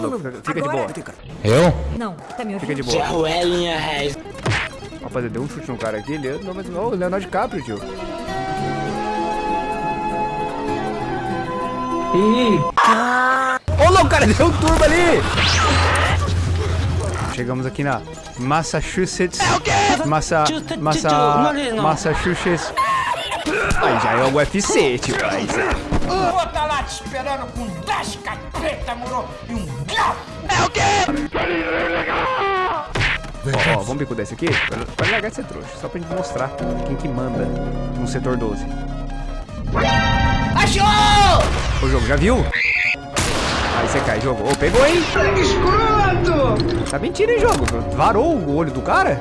maluco. Fica de boa. Eu? Não, tá me Fica ouvindo? de boa. Ruelinha, Reis. Rapaziada, deu um chute no cara aqui. Ele não, mas. Ô, Leonardo DiCaprio, tio. Ô, louco, cara, deu um turbo ali! Chegamos aqui na Massachusetts. Massa. Massa. Massachusetts. Aí já é o UFC, tio. Tá lá te esperando com 10 capeta, moro? E um galo. Ó, ó, vamos bicudar esse aqui? Vai- Vai largar de ser trouxa, só pra gente mostrar quem que manda no setor 12. Achou! O jogo, já viu? Aí você cai, jogo. Ô, pegou, hein? Escroto! Tá mentira, hein, jogo? Varou o olho do cara?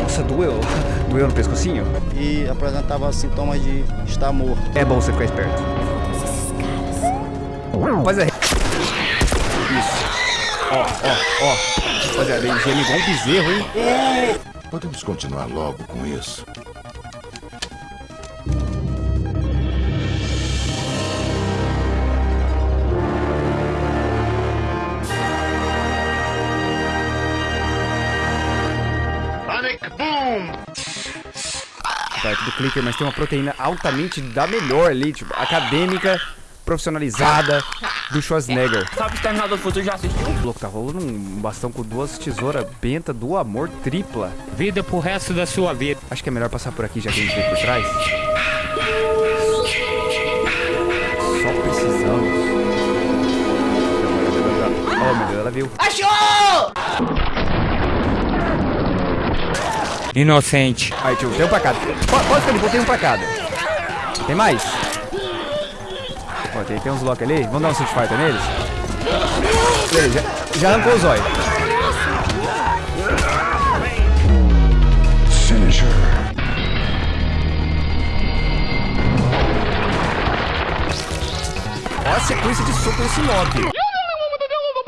Nossa, doeu. Doeu no pescocinho? e apresentava sintomas de estar morto. É bom você ficar esperto. Mas é. Isso. Ó, ó, ó. Rapaziada, ele geme igual um bezerro, hein? Podemos continuar logo com isso. Perto do clicker, mas tem uma proteína altamente da melhor ali, tipo, acadêmica, profissionalizada do Schwarzenegger. Sabe o Exterminador do Futuro já assistiu? Louco tá rolando um bastão com duas tesouras benta do amor tripla. Vida pro resto da sua vida. Acho que é melhor passar por aqui já que a gente veio por trás. Só precisamos. Oh meu Deus, ela viu. Achou! Inocente. Aí, tio, tem um pra cada. Po- Pode ficar de boa, tem um pra cada. Tem mais? Ó, tem, tem uns blocos ali. Vamos dar um Street Fighter neles? Beleza, já, já arrancou o zóio. Ó a sequência de soco nesse Loki.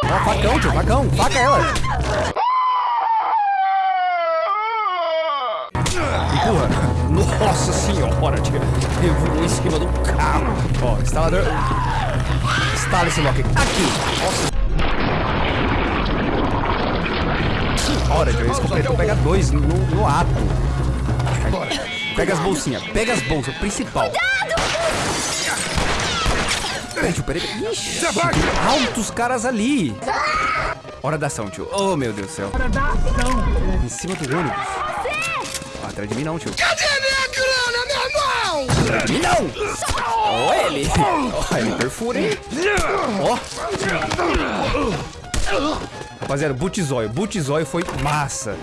Ó, facão, tio, facão. Faca ela. Nossa senhora, tio. Eu voou em cima do carro. Ó, instalador. Instala esse Loki aqui. Nossa. Que hora, tio. Esse completou pega dois no, no ato. Pega as bolsinhas. Pega as bolsas. Principal. Peraí, tio, peraí. Ixi, altos caras ali. Hora da ação, tio. Oh, meu Deus do céu. Hora da ação. Em cima do ônibus. Ah, atrás de mim não, tio. Cadê não. Ó ele. Ó, ele perfura, hein? Ó. Rapaziada, Butizóio. Butizóio foi massa.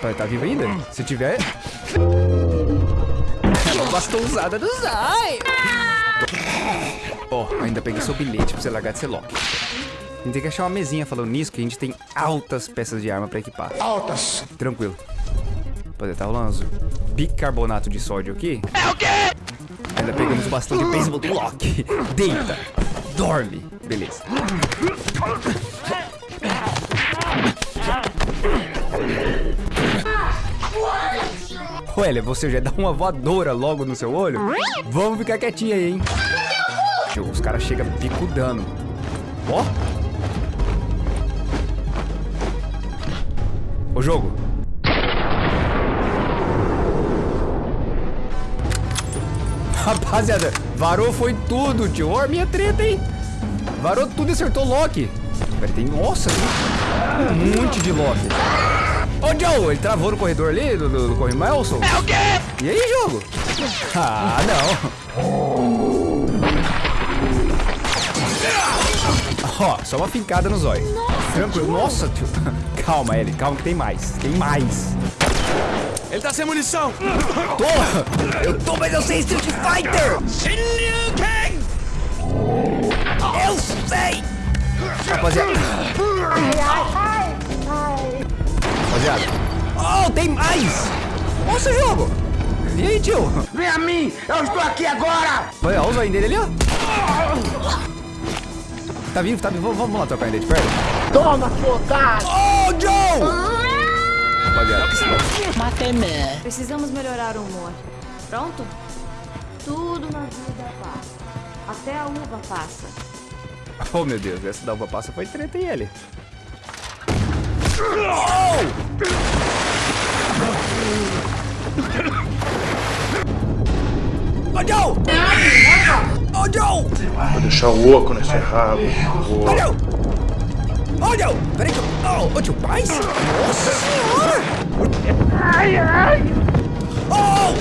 Tá, tá vivo ainda? Se tiver... É uma bastãozada do Zóio. Ó, ainda peguei seu bilhete pra você largar de ser Loki. A gente tem que achar uma mesinha falando nisso, que a gente tem altas peças de arma pra equipar. Altas. Tranquilo. Rapaziada, tá rolando uns bicarbonato de sódio aqui. É o quê? Ainda pegamos o bastão de beisebol do Loki. Deita. Dorme. Beleza. Ué, você já dá uma voadora logo no seu olho? Vamos ficar quietinho aí, hein? Os caras chegam picudando. Ó. O jogo. Rapaziada, varou foi tudo, tio. Ó, minha treta, hein? Varou tudo e acertou o Loki. Pera, tem... Nossa, tem um monte de Loki. Ô, Joe, ele travou no corredor ali, do, do, do Corre Melson? É o quê? E aí, jogo? Ah, não. Ó, só uma fincada no zóio. Tranquilo. Nossa, tio. Calma, Ellie. Calma que tem mais. Tem mais. Ele tá sem munição! Tô! Eu tô, mas eu sei Street Fighter! Eu sei! Rapaziada. Rapaziada. Oh, tem mais! Nossa, jogo! E aí, tio? Vem a mim, eu estou aqui agora. Olha, olha o zóio dele ali, ó. Tá vivo, tá vivo. Vamos, vamos lá trocar ele de perto. Toma, sua otário. Oh, Joe! Rapaziada, Matei mesmo. Precisamos melhorar o humor. Pronto? Tudo na vida passa. Até a uva passa. Oh, meu Deus, essa da uva passa foi treta e ele. Oh! Joe! Vou deixar o oco nesse rabo. Joe! Peraí que eu... Ô, ô, tio, paz? Nossa senhora! Ai, ai! Oh!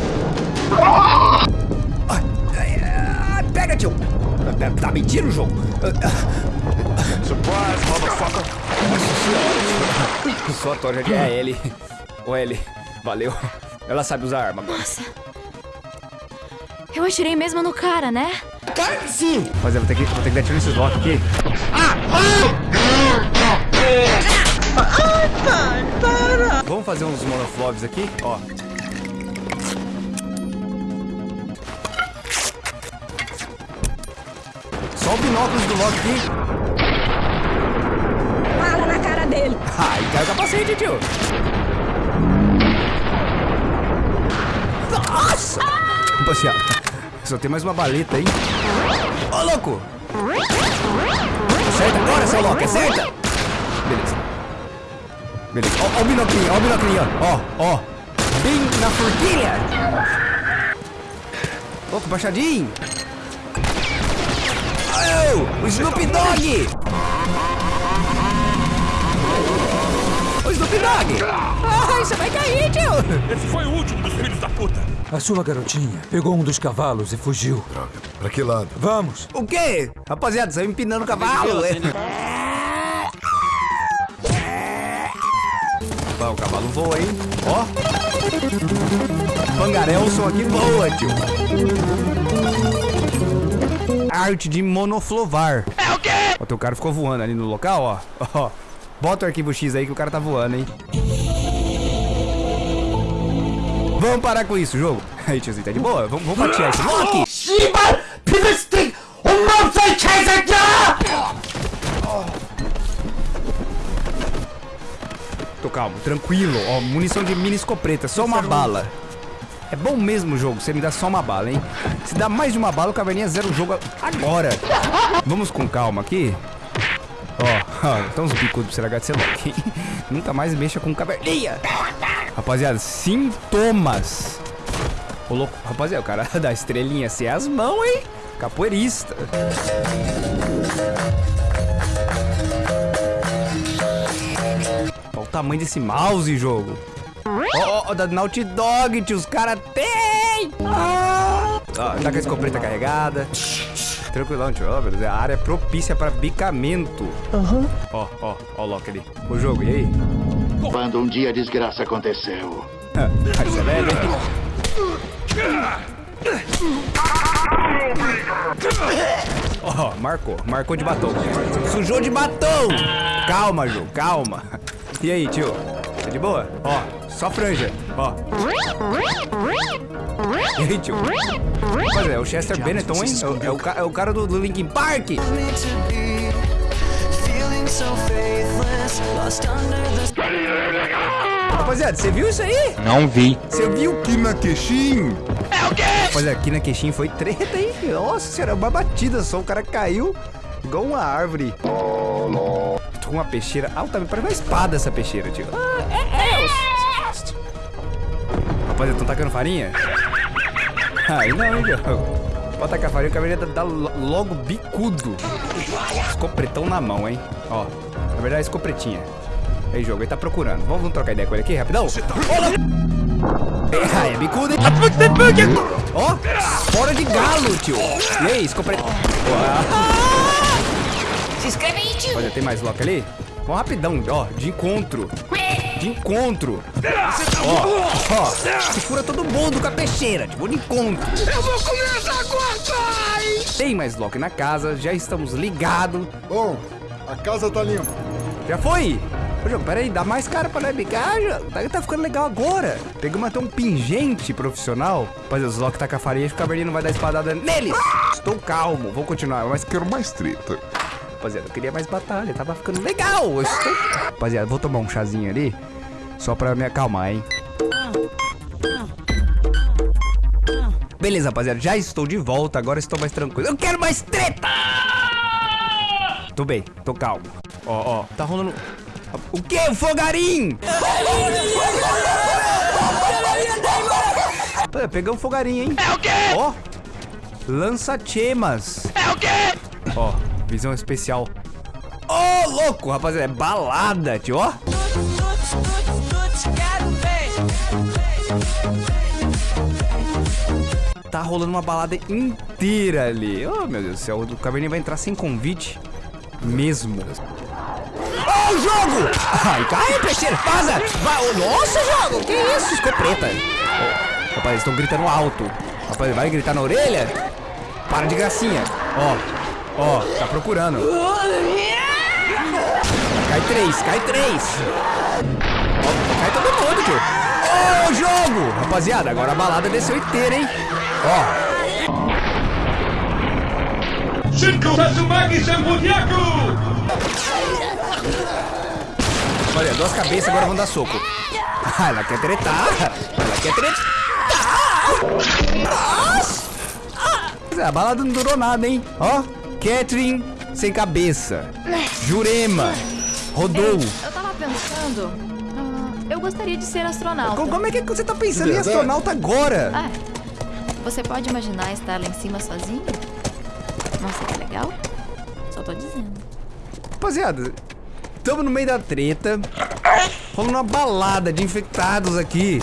Ai, ai, Pega, tio! Tá mentindo o jogo? Surprise, motherfucker! Só a Tória de é L. Ô, L, valeu. Ela sabe usar arma agora. Nossa. Eu atirei mesmo no cara, né? Sim! Rapaziada, vou ter que, vou ter que dar tiro nesses blocos aqui. Vamos fazer uns monofloves aqui, ó. Só o binóculos do Loki aqui. Fala na cara dele. Ai, caiu o capacete, tio. Nossa! Rapaziada, só tem mais uma baleta aí. Ô, louco! Acerta agora, seu louco, acerta! Beleza. Beleza. Ó, ó o binoclinho, ó o binoclinho, ó. Ó, ó. Bem na forquilha. Louco, baixadinho. Oh, o Snoop Dogg! O Snoop Dogg! Ai, você vai cair, tio! Esse foi o último dos filhos da puta! A sua garotinha pegou um dos cavalos e fugiu. Droga, pra que lado? Vamos! O quê? Rapaziada, saiu empinando o cavalo. é. Vai, o cavalo voa, hein? Ó. Pangarelson aqui voa, tio. Arte de monoflovar. É o quê? Ó, teu cara ficou voando ali no local, ó. Ó. Bota o arquivo X aí que o cara tá voando, hein? Vamos parar com isso, jogo. Aí, tiozinho, tá de boa? Vamos, vamos fatiar esse Loki! Shiba! O Tô calmo, tranquilo. Ó, munição de mini escopeta, só uma bala. É bom mesmo o jogo, você me dá só uma bala, hein? Se dá mais de uma bala, o Caverninha zero o jogo agora. Vamos com calma aqui. Ó, ó, então os bicudos pra você é de ser Nunca mais mexa com caverninha. Rapaziada, sintomas. Ô, louco, rapaziada, o cara da estrelinha assim é as mãos, hein? Capoeirista. Olha o tamanho desse mouse, jogo. Ó, ó, ó, da Naughty Dog, tio, os caras tem! Ah! Tá com a escopeta carregada. Tranquilão, tio. Ó. A área é propícia para bicamento. Ó, ó, ó o Loki ali. O jogo, e aí? Quando um dia a desgraça aconteceu. Ó, marcou. Marcou de batom. Sujou de batom! Calma, Ju, calma. E aí, tio? Tá de boa? Ó, só franja. Ó. E aí, tio? Pois é, o Chester Bennington, hein? É o, é é o cara do, do Linkin Park. Rapaziada, você viu isso aí? Não vi. Você viu que na Queixim? É o quê? Olha, aqui na Queixim foi treta, hein? Nossa senhora, uma batida só. O cara caiu igual uma árvore. Tô com uma peixeira altamente. Parece uma espada essa peixeira, tio. Ah, é, é. Rapaziada, tão tacando farinha? Aí não, hein, jogo. Pode tacar farinha, o cavaleiro dá lo- logo bicudo. Escopretão na mão, hein? Ó, na verdade é escopretinha. Aí, jogo, ele tá procurando. Vamos, vamos trocar ideia com ele aqui, rapidão? Olha! É, é bicudo, hein? Ó, fora de galo, tio. E aí, escopretão? Se inscreve aí, tio. Olha, tem mais lock ali? Vamos rapidão, ó, de encontro. De encontro. Ó, ó, se fura todo mundo com a peixeira, tipo, de encontro. Eu vou começar a cortar! Tem mais lock na casa, já estamos ligados. Bom, a casa tá limpa. Já foi? Ô, jogo, peraí, dá mais cara pra nós bicar, jogo. Tá, tá ficando legal agora. Pegamos até um pingente profissional. Rapaz, os lock tá com a farinha, o caverninho não vai dar espadada neles. Estou calmo, vou continuar, mas quero mais treta. Rapaziada, eu queria mais batalha, tava ficando legal. Eu estou... Rapaziada, vou tomar um chazinho ali, só pra me acalmar, hein. Beleza, rapaziada, já estou de volta, agora estou mais tranquilo. Eu quero mais treta! Tô bem, tô calmo. Ó, ó, tá rolando... O que? O fogarim! Pô, Pegamos fogarinho, hein? É o quê? Ó, lança-chemas. É o quê? Ó, visão especial. Ô, louco, rapaziada, é balada, tio, ó. Tá rolando uma balada inteira ali. Oh, meu Deus do céu, o Caverninha vai entrar sem convite mesmo. Ó, o jogo! Ai, cai, peixeira, vaza! Vai, oh, nossa, jogo! Que isso, escopeta? Oh, rapaz, estão gritando alto. Rapaz, vai gritar na orelha? Para de gracinha. Ó, ó, tá procurando. Cai três, cai três. Ó, cai todo mundo, tio. Ô, jogo! Rapaziada, agora a balada desceu inteira, hein? Ó. Olha, duas cabeças agora vão dar soco. Ah, ela quer tretar. Ela quer tretar. A balada não durou nada, hein? Ó, Catherine sem cabeça. Jurema. Rodou. Eu tava pensando. ah, eu gostaria de ser astronauta. Co- Como é que você tá pensando em astronauta agora? Ah, você pode imaginar estar lá em cima sozinho? Não seria legal? Só tô dizendo. Rapaziada, tamo no meio da treta. Rolando uma balada de infectados aqui.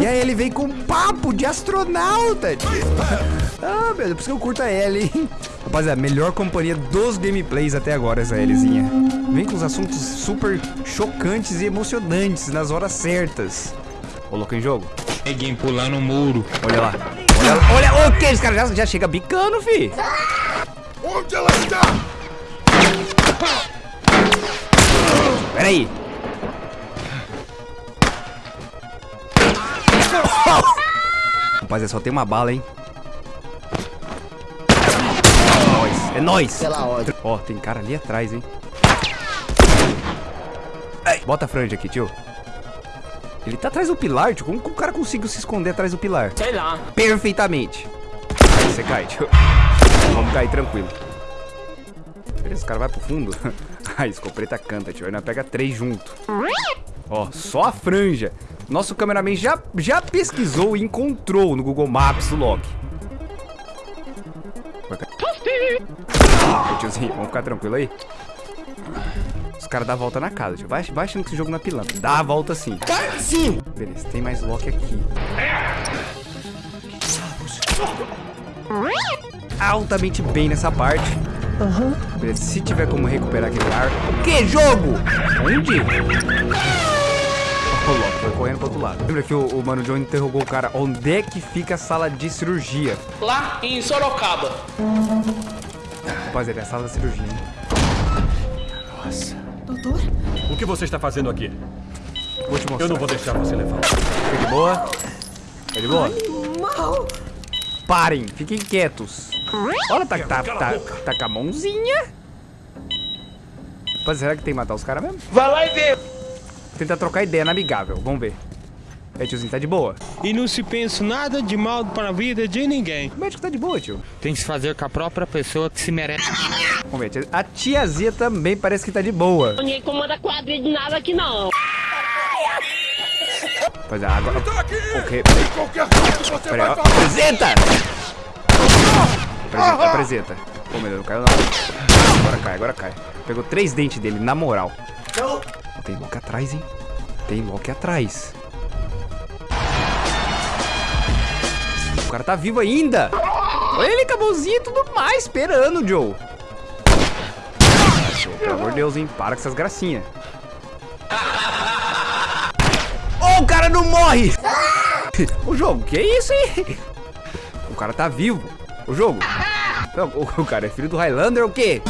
E aí ele vem com um papo de astronauta. Ah, meu Deus, por isso que eu curto a Ellie, hein? Rapaziada, melhor companhia dos gameplays até agora, essa Elliezinha. Vem com os assuntos super chocantes e emocionantes nas horas certas. Louco em jogo? Neguinho pulando o muro. Olha lá. Olha lá. Olha, o que? Esse cara já, já chega bicando, fi. Onde ela está? Pera aí. Rapaziada, só tem uma bala, hein? É nóis, é nóis. Pela ordem. Ó, tem cara ali atrás, hein? Ai, Bota a franja aqui, tio. Ele tá atrás do pilar, tio. Como que o cara conseguiu se esconder atrás do pilar? Sei lá. Perfeitamente. Aí você cai, tio. Vamos cair tranquilo. Beleza, o cara vai pro fundo. A escopeta canta, tio. Aí nós pega três junto. Ó, só a franja. Nosso cameraman já, já pesquisou e encontrou no Google Maps o Loki. Ô, tiozinho, vamos ficar tranquilo aí? Os caras dão a volta na casa, tio. Vai, vai achando que esse jogo não é pilantra. Dá a volta sim. Sim. Beleza, tem mais Loki aqui. Altamente bem nessa parte. Beleza, se tiver como recuperar aquele ar. Que jogo? Onde? Foi correndo pro outro lado. Lembra que o, o Mano John interrogou o cara onde é que fica a sala de cirurgia? Lá em Sorocaba. Rapaziada, é a sala da cirurgia, hein? Nossa. Doutor? O que você está fazendo aqui? Vou te mostrar. Eu não vou deixar você levar. Fica de boa. Fica de boa. Parem, fiquem quietos. Olha, tá, tá, tá, tá com a mãozinha. Rapaz, será que tem que matar os caras mesmo? Vai lá e vê. Tentar trocar ideia na amigável, vamos ver. É, tiozinho, tá de boa. E não se pensa nada de mal para a vida de ninguém. O médico tá de boa, tio. Tem que se fazer com a própria pessoa que se merece. Vamos ver, tia- a tiazia também parece que tá de boa. Ninguém comanda quadrilha de nada aqui não. Pois é, agora... Tá aqui! Ok, Qualquer coisa que você peraí, vai ó. falar. Apresenta! Apresenta, apresenta. Pô, meu Deus, não caiu não. Agora cai, agora cai. Pegou três dentes dele, na moral. Tem Loki atrás, hein? Tem Loki atrás. O cara tá vivo ainda. Olha ele com a mãozinha e tudo mais, esperando, Joe. Joe, Pelo amor de Deus, hein? Para com essas gracinhas. Oh, o cara não morre! O jogo, que isso, hein? O cara tá vivo. O jogo. O cara é filho do Highlander ou o quê?